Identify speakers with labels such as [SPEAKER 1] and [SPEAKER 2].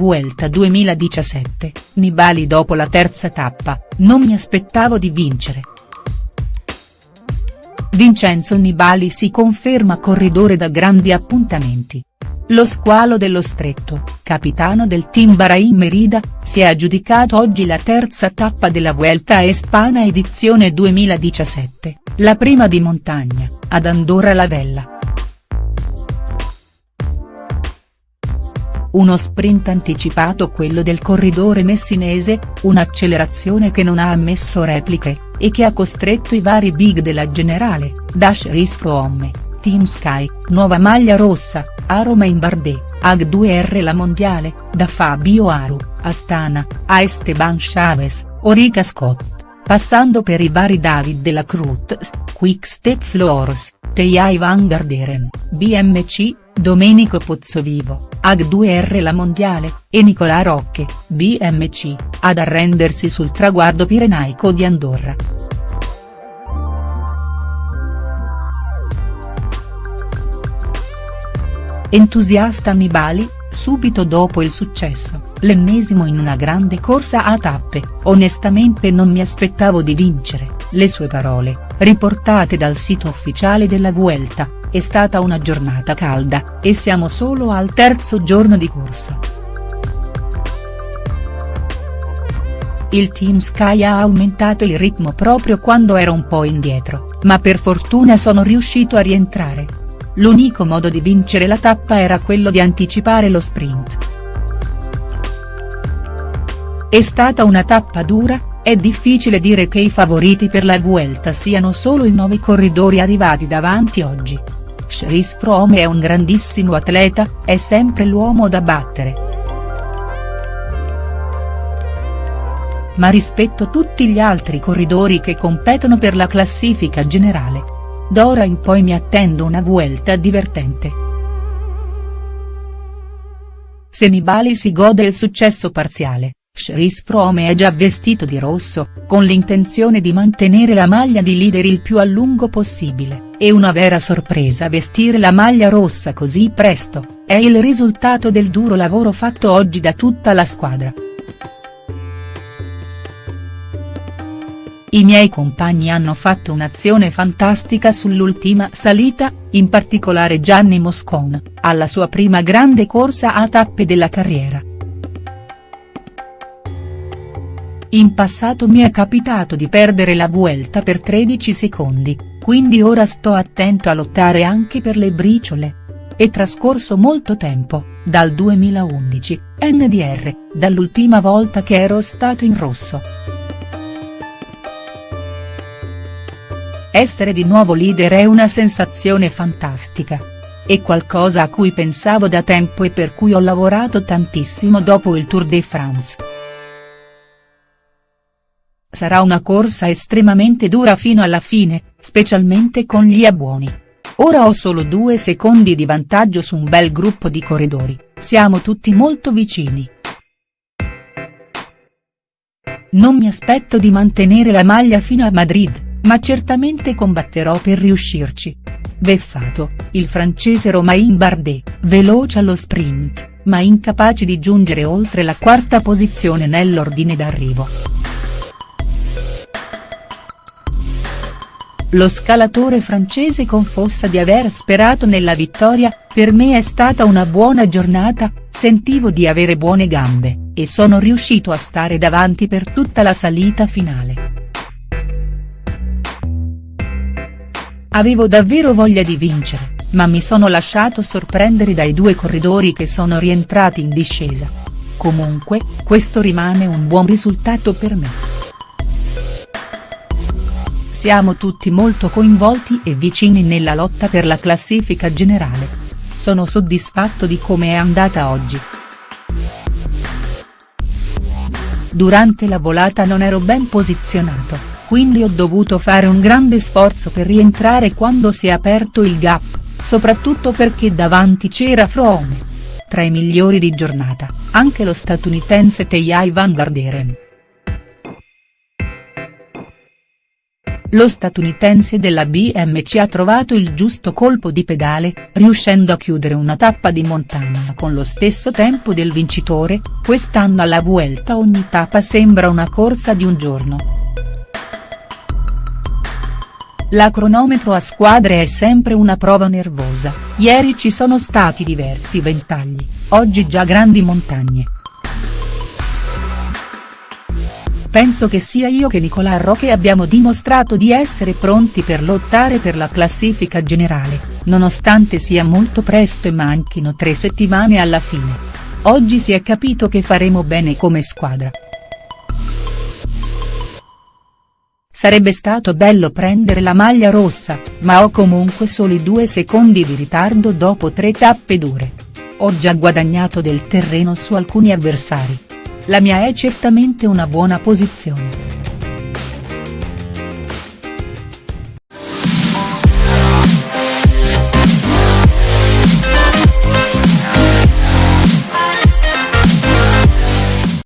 [SPEAKER 1] Vuelta 2017, Nibali dopo la terza tappa, non mi aspettavo di vincere. Vincenzo Nibali si conferma corridore da grandi appuntamenti. Lo squalo dello stretto, capitano del team Bahrain Merida, si è aggiudicato oggi la terza tappa della Vuelta a Espana edizione 2017, la prima di montagna, ad Andorra la Vella. Uno sprint anticipato quello del corridore messinese, un'accelerazione che non ha ammesso repliche, e che ha costretto i vari big della generale, Dash Race From, Team Sky, Nuova Maglia Rossa, Aroma in Bardet, Ag2R La Mondiale, da Fabio Aru, Astana, a Esteban Chavez, Orica Scott, passando per i vari David della Cruz, Quick Step Floors, Teia Van Garderen, BMC, Domenico Pozzovivo, Ag2R La Mondiale, e Nicolà Rocche, BMC, ad arrendersi sul traguardo pirenaico di Andorra. Entusiasta Nibali, subito dopo il successo, l'ennesimo in una grande corsa a tappe, onestamente non mi aspettavo di vincere, le sue parole, riportate dal sito ufficiale della Vuelta, è stata una giornata calda, e siamo solo al terzo giorno di corsa. Il Team Sky ha aumentato il ritmo proprio quando era un po' indietro, ma per fortuna sono riuscito a rientrare. L'unico modo di vincere la tappa era quello di anticipare lo sprint. È stata una tappa dura, è difficile dire che i favoriti per la Vuelta siano solo i nove corridori arrivati davanti oggi. Chris Froome è un grandissimo atleta, è sempre l'uomo da battere. Ma rispetto tutti gli altri corridori che competono per la classifica generale. D'ora in poi mi attendo una Vuelta divertente. Se Nibali si gode il successo parziale, Chris Froome è già vestito di rosso, con l'intenzione di mantenere la maglia di leader il più a lungo possibile, e una vera sorpresa vestire la maglia rossa così presto, è il risultato del duro lavoro fatto oggi da tutta la squadra. I miei compagni hanno fatto un'azione fantastica sull'ultima salita, in particolare Gianni Moscon, alla sua prima grande corsa a tappe della carriera. In passato mi è capitato di perdere la Vuelta per 13 secondi, quindi ora sto attento a lottare anche per le briciole. È trascorso molto tempo, dal 2011, NDR, dall'ultima volta che ero stato in rosso. Essere di nuovo leader è una sensazione fantastica. È qualcosa a cui pensavo da tempo e per cui ho lavorato tantissimo dopo il Tour de France. Sarà una corsa estremamente dura fino alla fine, specialmente con gli abbuoni. Ora ho solo due secondi di vantaggio su un bel gruppo di corridori, siamo tutti molto vicini. Non mi aspetto di mantenere la maglia fino a Madrid, ma certamente combatterò per riuscirci. Beffato, il francese Romain Bardet, veloce allo sprint, ma incapace di giungere oltre la quarta posizione nell'ordine d'arrivo. Lo scalatore francese confossa di aver sperato nella vittoria, per me è stata una buona giornata, sentivo di avere buone gambe, e sono riuscito a stare davanti per tutta la salita finale. Avevo davvero voglia di vincere, ma mi sono lasciato sorprendere dai due corridori che sono rientrati in discesa. Comunque, questo rimane un buon risultato per me. Siamo tutti molto coinvolti e vicini nella lotta per la classifica generale. Sono soddisfatto di come è andata oggi. Durante la volata non ero ben posizionato, quindi ho dovuto fare un grande sforzo per rientrare quando si è aperto il gap, soprattutto perché davanti c'era Froome. Tra i migliori di giornata, anche lo statunitense Teijai Van Garderen. Lo statunitense della BMC ha trovato il giusto colpo di pedale, riuscendo a chiudere una tappa di montagna con lo stesso tempo del vincitore, quest'anno alla Vuelta ogni tappa sembra una corsa di un giorno. La cronometro a squadre è sempre una prova nervosa, ieri ci sono stati diversi ventagli, oggi già grandi montagne. Penso che sia io che Nicolà Roche abbiamo dimostrato di essere pronti per lottare per la classifica generale, nonostante sia molto presto e manchino tre settimane alla fine. Oggi si è capito che faremo bene come squadra. Sarebbe stato bello prendere la maglia rossa, ma ho comunque soli due secondi di ritardo dopo tre tappe dure. Ho già guadagnato del terreno su alcuni avversari. La mia è certamente una buona posizione.